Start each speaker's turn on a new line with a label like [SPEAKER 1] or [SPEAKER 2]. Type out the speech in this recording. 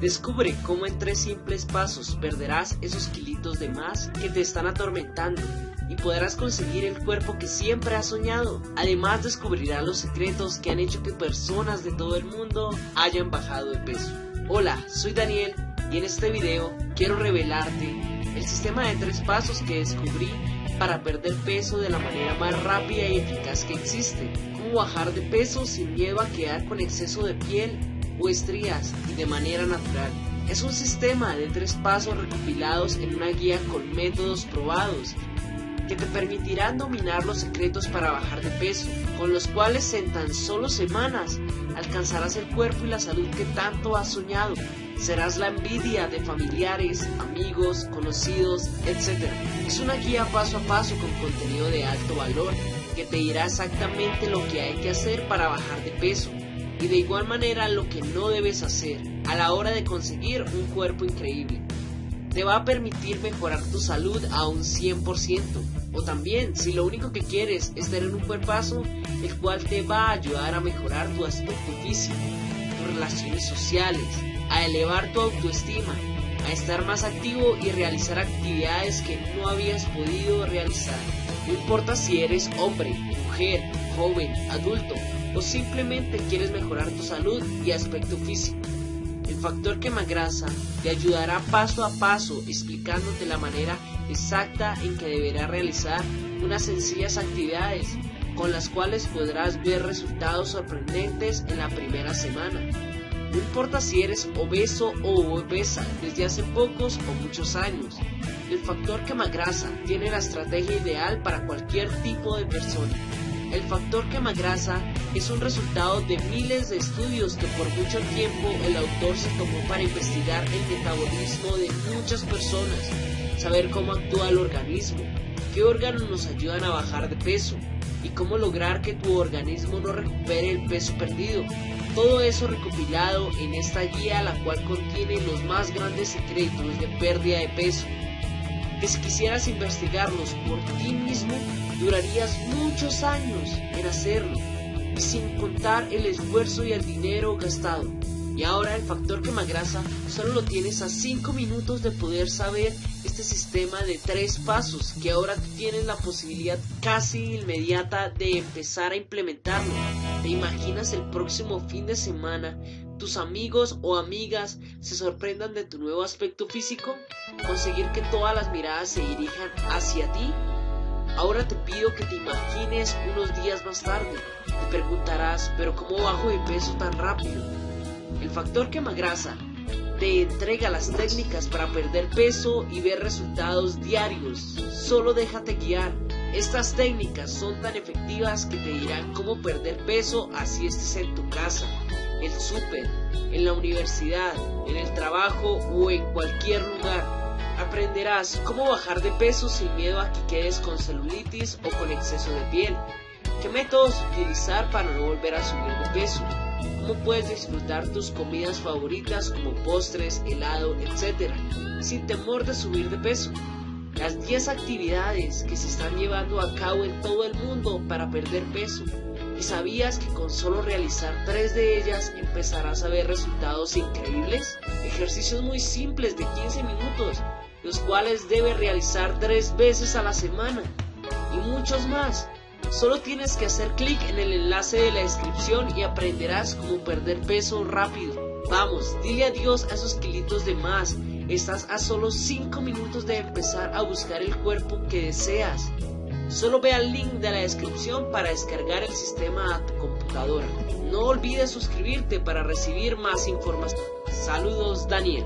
[SPEAKER 1] Descubre cómo en tres simples pasos perderás esos kilitos de más que te están atormentando y podrás conseguir el cuerpo que siempre has soñado. Además descubrirás los secretos que han hecho que personas de todo el mundo hayan bajado de peso. Hola, soy Daniel y en este video quiero revelarte el sistema de tres pasos que descubrí para perder peso de la manera más rápida y eficaz que existe. Cómo bajar de peso sin miedo a quedar con exceso de piel o estrías y de manera natural. Es un sistema de tres pasos recopilados en una guía con métodos probados que te permitirán dominar los secretos para bajar de peso, con los cuales en tan solo semanas alcanzarás el cuerpo y la salud que tanto has soñado. Serás la envidia de familiares, amigos, conocidos, etc. Es una guía paso a paso con contenido de alto valor que te dirá exactamente lo que hay que hacer para bajar de peso y de igual manera lo que no debes hacer a la hora de conseguir un cuerpo increíble. Te va a permitir mejorar tu salud a un 100%. O también, si lo único que quieres es tener un cuerpazo, el cual te va a ayudar a mejorar tu aspecto físico, tus relaciones sociales, a elevar tu autoestima, a estar más activo y realizar actividades que no habías podido realizar. No importa si eres hombre, mujer, joven, adulto, o simplemente quieres mejorar tu salud y aspecto físico. El factor quemagrasa te ayudará paso a paso explicándote la manera exacta en que deberás realizar unas sencillas actividades con las cuales podrás ver resultados sorprendentes en la primera semana. No importa si eres obeso o obesa desde hace pocos o muchos años, el factor quemagrasa tiene la estrategia ideal para cualquier tipo de persona. El factor quemagrasa es un resultado de miles de estudios que por mucho tiempo el autor se tomó para investigar el metabolismo de muchas personas, saber cómo actúa el organismo, qué órganos nos ayudan a bajar de peso y cómo lograr que tu organismo no recupere el peso perdido. Todo eso recopilado en esta guía la cual contiene los más grandes secretos de pérdida de peso que si quisieras investigarlos por ti mismo, durarías muchos años en hacerlo, y sin contar el esfuerzo y el dinero gastado. Y ahora el factor quemagrasa solo lo tienes a 5 minutos de poder saber este sistema de tres pasos que ahora tienes la posibilidad casi inmediata de empezar a implementarlo. ¿Te imaginas el próximo fin de semana tus amigos o amigas se sorprendan de tu nuevo aspecto físico? ¿Conseguir que todas las miradas se dirijan hacia ti? Ahora te pido que te imagines unos días más tarde. Te preguntarás, pero ¿cómo bajo de peso tan rápido? El factor quemagrasa te entrega las técnicas para perder peso y ver resultados diarios. Solo déjate guiar. Estas técnicas son tan efectivas que te dirán cómo perder peso así estés en tu casa, el súper, en la universidad, en el trabajo o en cualquier lugar. Aprenderás cómo bajar de peso sin miedo a que quedes con celulitis o con exceso de piel. ¿Qué métodos utilizar para no volver a subir de peso? ¿Cómo puedes disfrutar tus comidas favoritas como postres, helado, etc. sin temor de subir de peso? Las 10 actividades que se están llevando a cabo en todo el mundo para perder peso. ¿Y sabías que con solo realizar tres de ellas empezarás a ver resultados increíbles? Ejercicios muy simples de 15 minutos, los cuales debes realizar tres veces a la semana. Y muchos más. Solo tienes que hacer clic en el enlace de la descripción y aprenderás cómo perder peso rápido. Vamos, dile adiós a esos kilitos de más. Estás a solo 5 minutos de empezar a buscar el cuerpo que deseas. Solo ve al link de la descripción para descargar el sistema a tu computadora. No olvides suscribirte para recibir más información. Saludos Daniel.